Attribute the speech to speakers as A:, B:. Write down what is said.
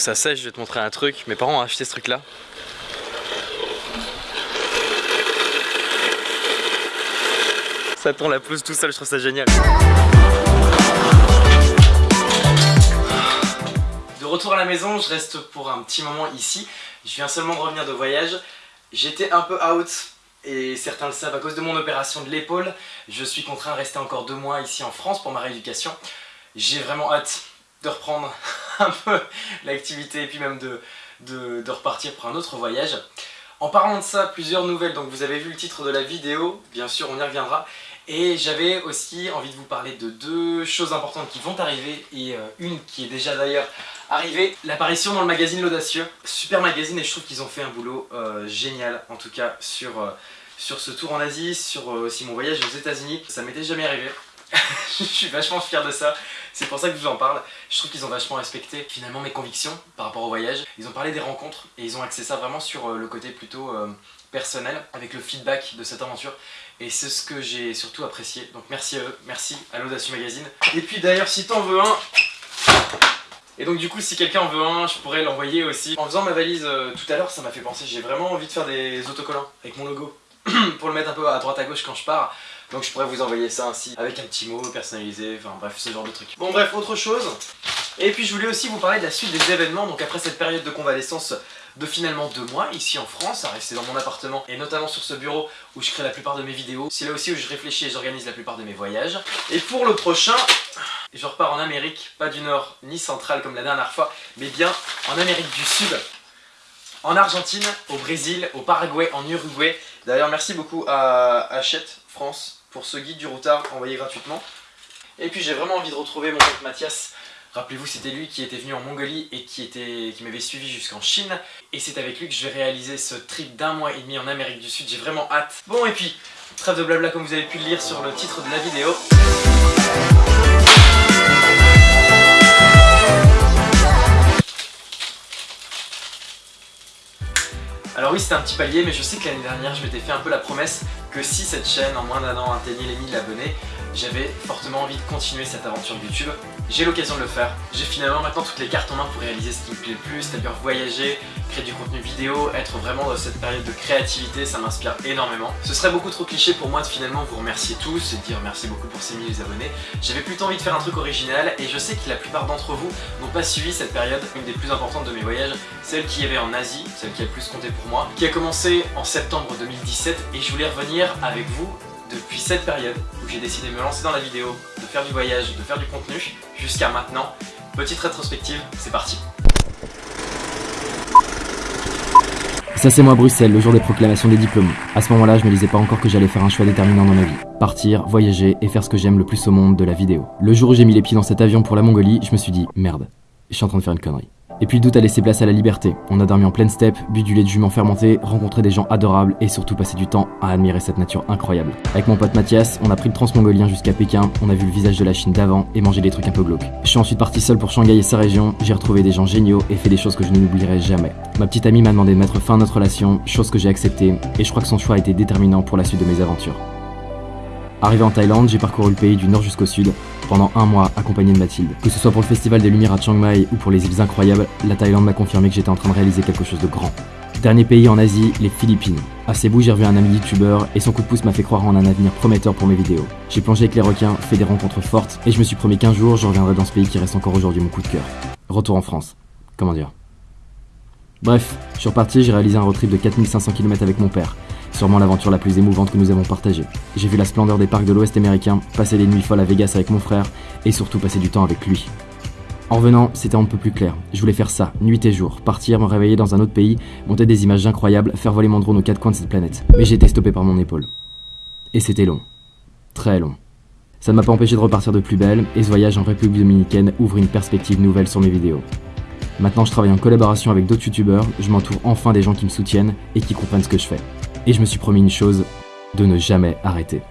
A: que ça sèche, je vais te montrer un truc. Mes parents ont acheté ce truc là. Ça tourne la pelouse tout seul, je trouve ça génial. De retour à la maison, je reste pour un petit moment ici. Je viens seulement de revenir de voyage. J'étais un peu out et certains le savent à cause de mon opération de l'épaule. Je suis contraint de rester encore deux mois ici en France pour ma rééducation. J'ai vraiment hâte de reprendre un peu l'activité et puis même de, de, repartir pour un autre voyage. En parlant de ça, plusieurs nouvelles, donc vous avez vu le titre de la vidéo, bien sûr on y reviendra. Et j'avais aussi envie de vous parler de deux choses importantes qui vont arriver et euh, une qui est déjà d'ailleurs arrivée. L'apparition dans le magazine L'Audacieux, super magazine et je trouve qu'ils ont fait un boulot euh, génial en tout cas sur, euh, sur ce tour en Asie, sur aussi mon voyage aux états unis Ça m'était jamais arrivé, je suis vachement fier de ça. C'est pour ça que je vous en parle. Je trouve qu'ils ont vachement respecté finalement mes convictions par rapport au voyage. Ils ont parlé des rencontres et ils ont axé ça vraiment sur euh, le côté plutôt euh, personnel avec le feedback de cette aventure. Et c'est ce que j'ai surtout apprécié. Donc merci à eux, merci à l'Audacieux Magazine. Et puis d'ailleurs si t'en veux un, et donc du coup si quelqu'un en veut un, je pourrais l'envoyer aussi. En faisant ma valise euh, tout à l'heure, ça m'a fait penser, j'ai vraiment envie de faire des autocollants avec mon logo. pour le mettre un peu à droite à gauche quand je pars. Donc je pourrais vous envoyer ça ainsi, avec un petit mot personnalisé, enfin bref, ce genre de truc. Bon bref, autre chose. Et puis je voulais aussi vous parler de la suite des événements, donc après cette période de convalescence de finalement deux mois ici en France, à rester dans mon appartement et notamment sur ce bureau où je crée la plupart de mes vidéos. C'est là aussi où je réfléchis et j'organise la plupart de mes voyages. Et pour le prochain, je repars en Amérique, pas du Nord ni centrale comme la dernière fois, mais bien en Amérique du Sud. En Argentine, au Brésil, au Paraguay, en Uruguay. D'ailleurs merci beaucoup à Hachette France pour ce guide du routard envoyé gratuitement. Et puis j'ai vraiment envie de retrouver mon pote Mathias. Rappelez-vous, c'était lui qui était venu en Mongolie et qui, était, qui m'avait suivi jusqu'en Chine. Et c'est avec lui que je vais réaliser ce trip d'un mois et demi en Amérique du Sud. J'ai vraiment hâte. Bon, et puis, trêve de blabla comme vous avez pu le lire sur le titre de la vidéo. Alors oui, c'était un petit palier, mais je sais que l'année dernière, je m'étais fait un peu la promesse que si cette chaîne, en moins d'un an, atteignait les 1000 abonnés, j'avais fortement envie de continuer cette aventure YouTube. J'ai l'occasion de le faire. J'ai finalement maintenant toutes les cartes en main pour réaliser ce qui me plaît le plus, c'est-à-dire voyager, créer du contenu vidéo, être vraiment dans cette période de créativité, ça m'inspire énormément. Ce serait beaucoup trop cliché pour moi de finalement vous remercier tous et de dire merci beaucoup pour ces 1000 abonnés. J'avais plutôt envie de faire un truc original et je sais que la plupart d'entre vous n'ont pas suivi cette période, une des plus importantes de mes voyages, celle qui y avait en Asie, celle qui a le plus compté pour moi, qui a commencé en septembre 2017 et je voulais revenir avec vous depuis cette période où j'ai décidé de me lancer dans la vidéo, de faire du voyage, de faire du contenu, jusqu'à maintenant. Petite rétrospective, c'est parti
B: Ça c'est moi Bruxelles, le jour des proclamations des diplômes. À ce moment-là, je me disais pas encore que j'allais faire un choix déterminant dans ma vie. Partir, voyager et faire ce que j'aime le plus au monde de la vidéo. Le jour où j'ai mis les pieds dans cet avion pour la Mongolie, je me suis dit, merde, je suis en train de faire une connerie. Et puis le doute a laissé place à la liberté. On a dormi en pleine steppe, bu du lait de jument fermenté, rencontré des gens adorables et surtout passé du temps à admirer cette nature incroyable. Avec mon pote Mathias, on a pris le transmongolien jusqu'à Pékin, on a vu le visage de la Chine d'avant et mangé des trucs un peu glauques. Je suis ensuite parti seul pour Shanghai et sa région, j'ai retrouvé des gens géniaux et fait des choses que je n'oublierai jamais. Ma petite amie m'a demandé de mettre fin à notre relation, chose que j'ai acceptée, et je crois que son choix a été déterminant pour la suite de mes aventures. Arrivé en Thaïlande, j'ai parcouru le pays du nord jusqu'au sud, pendant un mois accompagné de Mathilde. Que ce soit pour le Festival des Lumières à Chiang Mai ou pour les îles incroyables, la Thaïlande m'a confirmé que j'étais en train de réaliser quelque chose de grand. Dernier pays en Asie, les Philippines. À Cebu, j'ai revu un ami youtubeur et son coup de pouce m'a fait croire en un avenir prometteur pour mes vidéos. J'ai plongé avec les requins, fait des rencontres fortes et je me suis promis qu'un jour je reviendrai dans ce pays qui reste encore aujourd'hui mon coup de cœur. Retour en France. Comment dire? Bref, je suis reparti, j'ai réalisé un road trip de 4500 km avec mon père. Sûrement l'aventure la plus émouvante que nous avons partagée. J'ai vu la splendeur des parcs de l'Ouest américain, passer des nuits folles à Vegas avec mon frère, et surtout passer du temps avec lui. En revenant, c'était un peu plus clair. Je voulais faire ça, nuit et jour, partir, me réveiller dans un autre pays, monter des images incroyables, faire voler mon drone aux quatre coins de cette planète. Mais j'ai été stoppé par mon épaule. Et c'était long. Très long. Ça ne m'a pas empêché de repartir de plus belle, et ce voyage en République Dominicaine ouvre une perspective nouvelle sur mes vidéos. Maintenant je travaille en collaboration avec d'autres youtubeurs, je m'entoure enfin des gens qui me soutiennent et qui comprennent ce que je fais. Et je me suis promis une chose, de ne jamais arrêter.